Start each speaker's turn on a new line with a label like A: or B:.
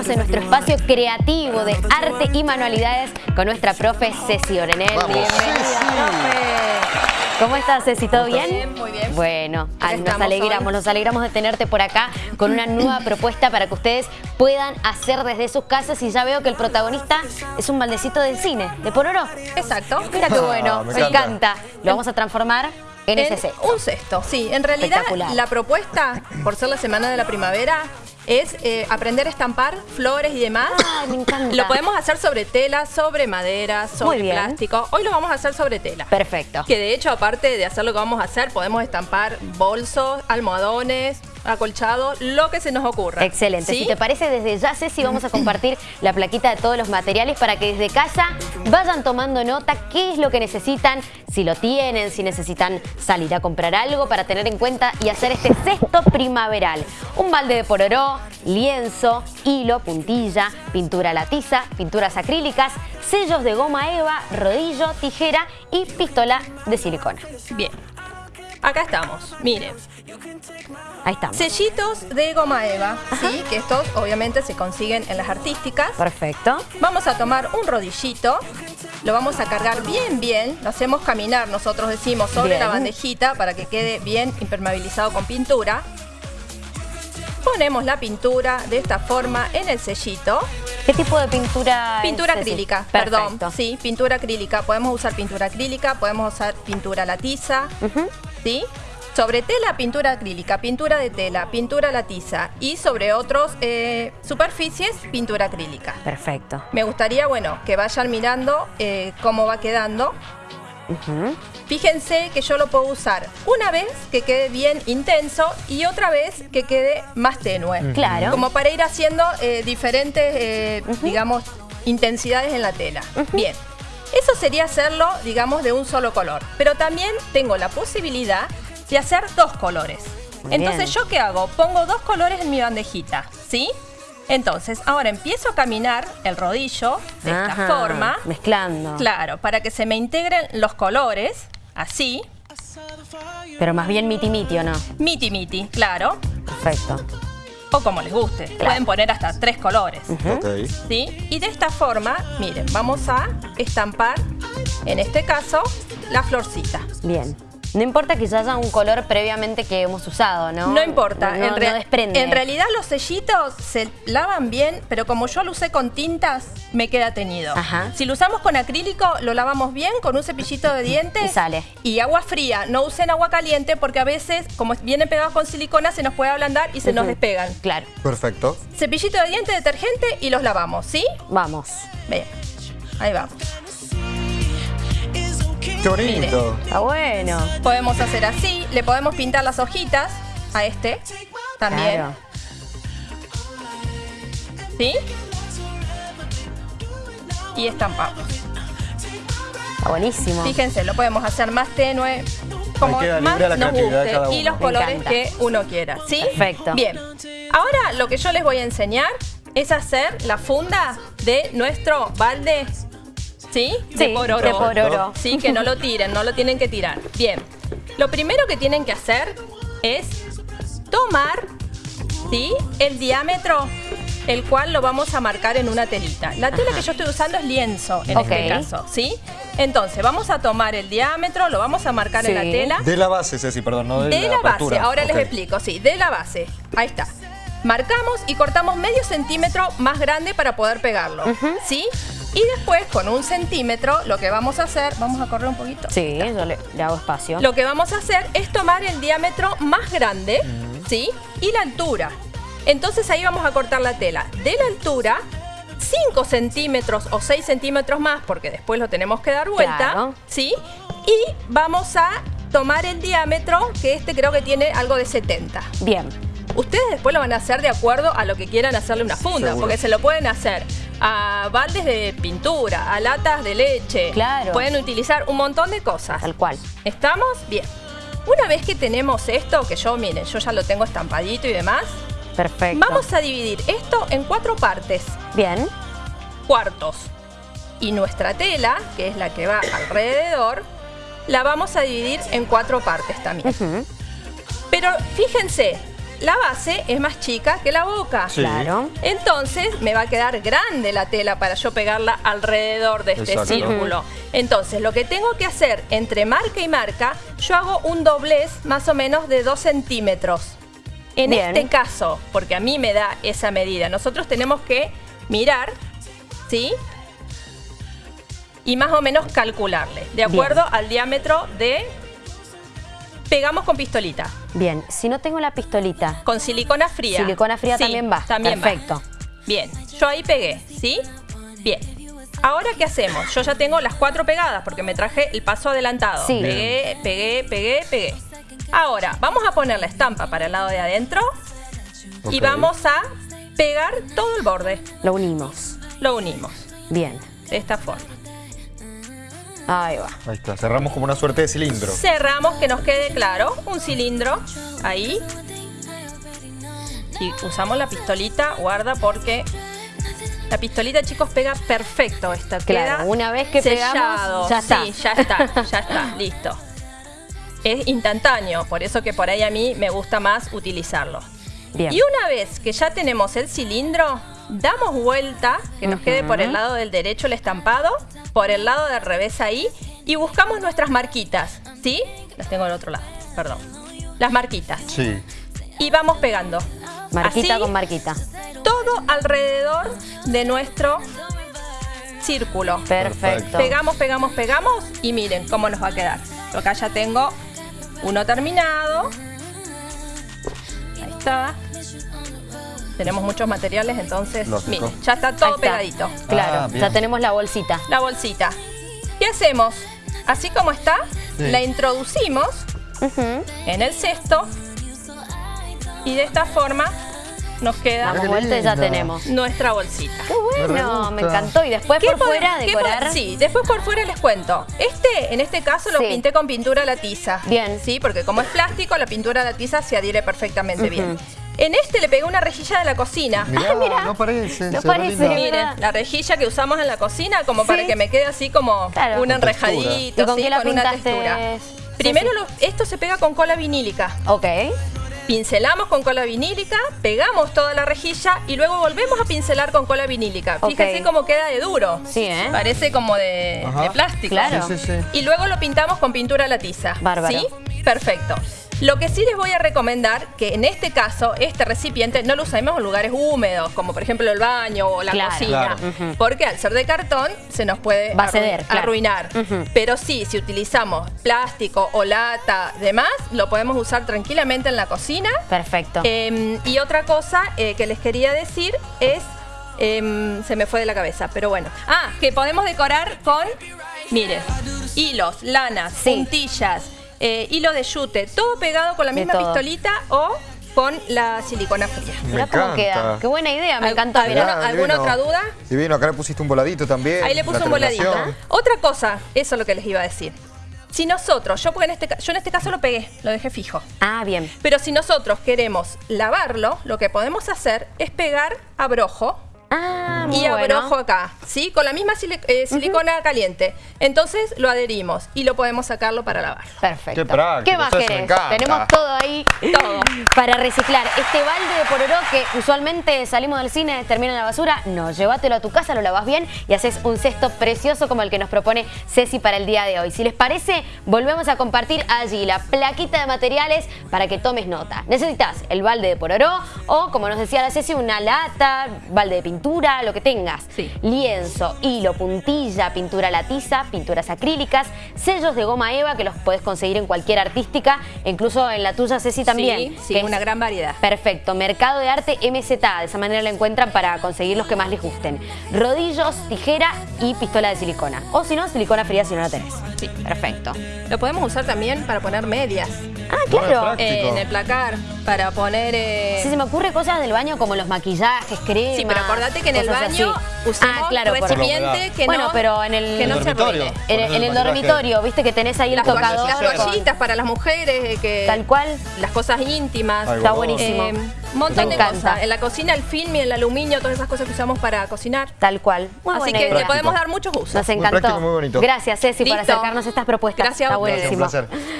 A: estamos en nuestro espacio creativo de arte y manualidades con nuestra profe Ceci Orenel. Bienvenida, profe. ¿Cómo estás, Ceci? ¿Todo bien?
B: Muy bien.
A: Bueno, nos alegramos, nos alegramos de tenerte por acá con una nueva propuesta para que ustedes puedan hacer desde sus casas y ya veo que el protagonista es un baldecito del cine, de Pororo.
B: Exacto.
A: Mira qué bueno,
C: Ah, me
A: me,
C: encanta.
A: encanta. Lo vamos a transformar en, ese cesto.
B: Un cesto, sí. En realidad,
A: Espectacular.
B: la propuesta, por ser la semana de la primavera, es eh, aprender a estampar flores y demás.
A: Ay, me encanta.
B: Lo podemos hacer sobre tela, sobre madera, sobre plástico. Hoy lo vamos a hacer sobre tela.
A: Perfecto.
B: Que de hecho, aparte de hacer lo que vamos a hacer, podemos estampar bolsos, almohadones, acolchados, lo que se nos ocurra.
A: Excelente.
B: ¿Sí?
A: Si te parece, desde ya, Ceci, vamos a compartir la plaquita de todos los materiales para que desde casa vayan tomando nota qué es lo que necesitan, si lo tienen, si necesitan salir a comprar algo para tener en cuenta y hacer este cesto primaveral. Un balde de pororó, lienzo, hilo, puntilla, pintura a la tiza, pinturas acrílicas, sellos de goma eva, rodillo, tijera y pistola de silicona.
B: Bien. Acá estamos. Miren.
A: Ahí estamos.
B: Sellitos de goma eva, ¿sí? Que estos obviamente se consiguen en las artísticas.
A: Perfecto.
B: Vamos a tomar un rodillito, lo vamos a cargar bien, bien, lo hacemos caminar, nosotros decimos, sobre
A: Bien.
B: la bandejita para que quede bien impermeabilizado con pintura. Ponemos la pintura de esta forma en el sellito.
A: ¿Qué tipo de pintura?
B: Pintura acrílica, perdón. Sí, pintura acrílica. Podemos usar pintura acrílica, podemos usar pintura a la tiza. ¿Sí? Sobre tela, pintura acrílica, pintura de tela, pintura la tiza y sobre otras superficies, pintura acrílica.
A: Perfecto.
B: Me gustaría, bueno, que vayan mirando eh, cómo va quedando. Fíjense que yo lo puedo usar una vez que quede bien intenso y otra vez que quede más tenue.
A: Claro.
B: Como para ir haciendo eh, diferentes, eh, digamos, intensidades en la tela. Bien. Eso sería hacerlo, digamos, de un solo color. Pero también tengo la posibilidad de hacer dos colores.
A: Muy
B: Entonces,
A: bien.
B: ¿yo qué hago? Pongo dos colores en mi bandejita, ¿sí? Entonces, ahora empiezo a caminar el rodillo de esta forma.
A: Mezclando.
B: Claro, para que se me integren los colores, así.
A: Pero más bien miti miti, ¿o no?
B: Miti miti, claro.
A: Perfecto.
B: O como les guste. Pueden poner hasta tres colores. ¿Sí? Y de esta forma, miren, vamos a estampar, en este caso, la florcita.
A: Bien. No importa que ya haya un color previamente que hemos usado, ¿no?
B: No, importa,
A: No,
B: en,
A: no desprende.
B: en realidad los sellitos se lavan bien, pero como yo lo usé con tintas, me queda teñido.
A: Ajá.
B: Si lo usamos con acrílico, lo lavamos bien con un cepillito de dientes.
A: Y sale.
B: Y agua fría, no usen agua caliente porque a veces, como vienen pegados con silicona, se nos puede ablandar y se nos despegan.
A: Claro.
C: Perfecto.
B: Cepillito de dientes, detergente y los lavamos, ¿sí?
A: Vamos.
B: Bien, ahí vamos.
C: Qué bonito.
A: Está bueno.
B: Podemos hacer así, le podemos pintar las hojitas a este también.
A: Claro.
B: ¿Sí? Y estampamos.
A: Está buenísimo.
B: Fíjense, lo podemos hacer más tenue, como más
C: libre la
B: nos guste
C: cada
B: y los
A: Me
B: colores
A: encanta.
B: que uno quiera, ¿sí?
A: Perfecto.
B: Bien. Ahora lo que yo les voy a enseñar es hacer la funda de nuestro balde, ¿sí?
A: Sí, de pororo.
B: Sí, que no lo tiren, no lo tienen que tirar. Bien. Lo primero que tienen que hacer es tomar, ¿sí? El diámetro el cual lo vamos a marcar en una telita. La tela
A: Ajá.
B: que yo estoy usando es lienzo en este caso, ¿sí? Entonces, vamos a tomar el diámetro, lo vamos a marcar en la tela.
C: De la base, Ceci, perdón, no de,
B: De la base,
C: apertura.
B: ahora les explico, sí, de la base. Ahí está. Marcamos y cortamos medio centímetro más grande para poder pegarlo, ¿sí? Y después con un centímetro lo que vamos a hacer, vamos a correr un poquito.
A: Sí, yo le, le hago espacio.
B: Lo que vamos a hacer es tomar el diámetro más grande, ¿sí? Y la altura. Entonces ahí vamos a cortar la tela. De la altura, 5 centímetros o 6 centímetros más, porque después lo tenemos que dar vuelta,
A: Claro.
B: ¿sí? Y vamos a tomar el diámetro, que este creo que tiene algo de 70.
A: Bien.
B: Ustedes después lo van a hacer de acuerdo a lo que quieran hacerle una funda,
C: Seguro.
B: porque se lo pueden hacer a baldes de pintura, a latas de leche.
A: Claro.
B: Pueden utilizar un montón de cosas.
A: Tal cual.
B: ¿Estamos? Bien. Una vez que tenemos esto, que yo, miren, yo ya lo tengo estampadito y demás,
A: Perfecto.
B: vamos a dividir esto en cuatro partes,
A: Bien.
B: cuartos. Y nuestra tela, que es la que va alrededor, la vamos a dividir en cuatro partes también. Pero fíjense, la base es más chica que la boca.
C: Sí.
A: Claro.
B: Entonces me va a quedar grande la tela para yo pegarla alrededor de este
C: Exacto.
B: círculo. Entonces lo que tengo que hacer entre marca y marca, yo hago un doblez más o menos de 2 centímetros. En
A: Bien.
B: este caso, porque a mí me da esa medida, nosotros tenemos que mirar, ¿sí? Y más o menos calcularle, de acuerdo al diámetro de... Pegamos con pistolita,
A: Bien, si no tengo la pistolita,
B: con silicona fría.
A: silicona fría
B: Sí,
A: también va.
B: También va.
A: Perfecto.
B: Bien, yo ahí pegué, ¿sí? Bien. Ahora, ¿qué hacemos? Yo ya tengo las cuatro pegadas porque me traje el paso adelantado.
A: Sí.
B: Pegué, pegué, pegué, pegué. Ahora, vamos a poner la estampa para el lado de adentro y vamos a pegar todo el borde.
A: Lo unimos.
B: Lo unimos
A: Bien.
B: de esta forma.
A: Ahí va.
C: Ahí está, cerramos como una suerte de cilindro.
B: Cerramos que nos quede claro un cilindro ahí. Y usamos la pistolita, guarda porque la pistolita, chicos, pega perfecto esta.
A: Claro,
B: Queda
A: una vez que
B: sellado.
A: pegamos, ya está.
B: Sí, ya está, ya está, listo. Es instantáneo, por eso que por ahí a mí me gusta más utilizarlo.
A: Bien.
B: Y una vez que ya tenemos el cilindro, damos vuelta, que nos quede por el lado del derecho el estampado, por el lado del revés ahí, y buscamos nuestras marquitas, ¿sí? Las tengo del otro lado, perdón. Las marquitas.
C: Sí.
B: Y vamos pegando.
A: Marquita
B: Así,
A: con marquita.
B: Todo alrededor de nuestro círculo.
A: Perfecto.
B: Pegamos, pegamos, pegamos y miren cómo nos va a quedar. Acá ya tengo uno terminado. Ahí está. Tenemos muchos materiales, entonces,
C: Lógico.
B: ya está todo
A: está.
B: pegadito.
A: Claro,
C: Ah,
A: ya tenemos la bolsita.
B: La bolsita. ¿Qué hacemos? Así como está,
C: Sí.
B: la introducimos en el cesto y de esta forma nos queda
A: vuelta y ya tenemos.
B: nuestra bolsita.
A: Qué
C: Me
A: bueno, me encantó. Y después por fuera
B: qué
A: decorar.
B: Sí, después por fuera les cuento. Este, en este caso, lo
A: Sí.
B: pinté con pintura a la tiza.
A: Bien.
B: Sí, porque como es plástico, la pintura a la tiza se adhiere perfectamente bien. En este le pegué una rejilla de la cocina.
C: Mirá,
A: mirá.
C: no parece.
A: No parece.
B: Miren, la rejilla que usamos en la cocina como para que me quede así como
A: Claro.
B: un enrejadito,
A: ¿Y con
B: sí, con una textura. Primero lo- esto se pega con cola vinílica.
A: Ok.
B: Pincelamos con cola vinílica, pegamos toda la rejilla y luego volvemos a pincelar con cola vinílica. Fíjense cómo queda de duro.
A: Sí, ¿eh?
B: Parece como de, de plástico.
A: Claro.
C: Sí, sí, sí.
B: Y luego lo pintamos con pintura a la tiza.
A: Bárbaro.
B: ¿Sí? Perfecto. Lo que sí les voy a recomendar, que en este caso, este recipiente no lo usemos en lugares húmedos, como por ejemplo el baño o la
A: Claro.
B: cocina,
C: Claro.
B: Porque al ser de cartón se nos puede
A: Va a ceder, claro.
B: arruinar. Pero sí, si utilizamos plástico o lata, demás, lo podemos usar tranquilamente en la cocina.
A: Perfecto.
B: Eh, y otra cosa eh, que les quería decir es, em, se me fue de la cabeza, pero bueno. Ah, que podemos decorar con, miren, hilos, lanas,
A: Sí.
B: puntillas, eh, hilo de yute, todo pegado con la misma pistolita o con la silicona fría.
A: Mirá cómo queda. Qué buena idea, me
B: Al-
A: encantó.
B: ¿Alguna-
A: Mirá.
C: Mirá,
B: alguna
C: divino.
B: otra duda?
C: Divino, acá le pusiste un voladito también.
B: Ahí le puse un voladito. Otra cosa, eso es lo que les iba a decir. Si nosotros, yo, porque en este, yo en este caso lo pegué, lo dejé fijo.
A: Ah, bien.
B: Pero si nosotros queremos lavarlo, lo que podemos hacer es pegar abrojo
A: Ah, muy
B: y
A: bueno.
B: abrojo acá, ¿sí? Con la misma eh, silicona caliente. Entonces lo adherimos y lo podemos sacarlo para lavarlo.
A: Perfecto.
C: Qué práctico,
A: ¿Qué más querés? Tenemos todo ahí
B: Todo.
A: Para reciclar. Este balde de pororó que usualmente salimos del cine, termina en la basura, no, llévatelo a tu casa, lo lavas bien y haces un cesto precioso como el que nos propone Ceci para el día de hoy. Si les parece, volvemos a compartir allí la plaquita de materiales para que tomes nota. Necesitas el balde de pororó o, como nos decía la Ceci, una lata, balde de pintura, lo que tengas.
B: Sí.
A: Lienzo, hilo, puntilla, pintura a la tiza, pinturas acrílicas, sellos de goma eva que los puedes conseguir en cualquier artística, incluso en la tuya Ceci también.
B: Sí, sí,
A: es-
B: una gran variedad.
A: Perfecto, Mercado de Arte MZ, de esa manera la encuentran para conseguir los que más les gusten. Rodillos, tijera y pistola de silicona. O si no, silicona fría si no la tenés.
B: Sí.
A: Perfecto.
B: Lo podemos usar también para poner medias
A: Ah, claro.
B: eh, en el placar, para poner... eh,
A: Si se me ocurre cosas del baño como los maquillajes, cremas.
B: Sí, pero acordate que en el baño
A: así.
B: usemos
A: ah, claro, por-
B: recipiente que
A: Bueno,
B: no,
A: pero en el-
B: que no
C: ¿En el
B: se.
A: En, el- en el dormitorio, viste que tenés ahí el
B: Las,
A: tocador.
B: las toallitas para las mujeres, eh, que
A: Tal cual.
B: las cosas íntimas.
C: Ay,
A: Está buenísimo.
B: Eh, un montón
A: Me
B: de
A: encanta.
B: cosas. En la cocina el film y el aluminio, todas esas cosas que usamos para cocinar.
A: Tal cual. Muy
B: Así que le podemos dar muchos usos.
A: Nos
C: Muy
A: encantó.
C: práctico, muy bonito.
A: Gracias, Ceci, por
B: Listo.
A: acercarnos a estas propuestas.
B: Gracias a
A: Está
B: ustedes.
A: buenísimo.
C: Un placer.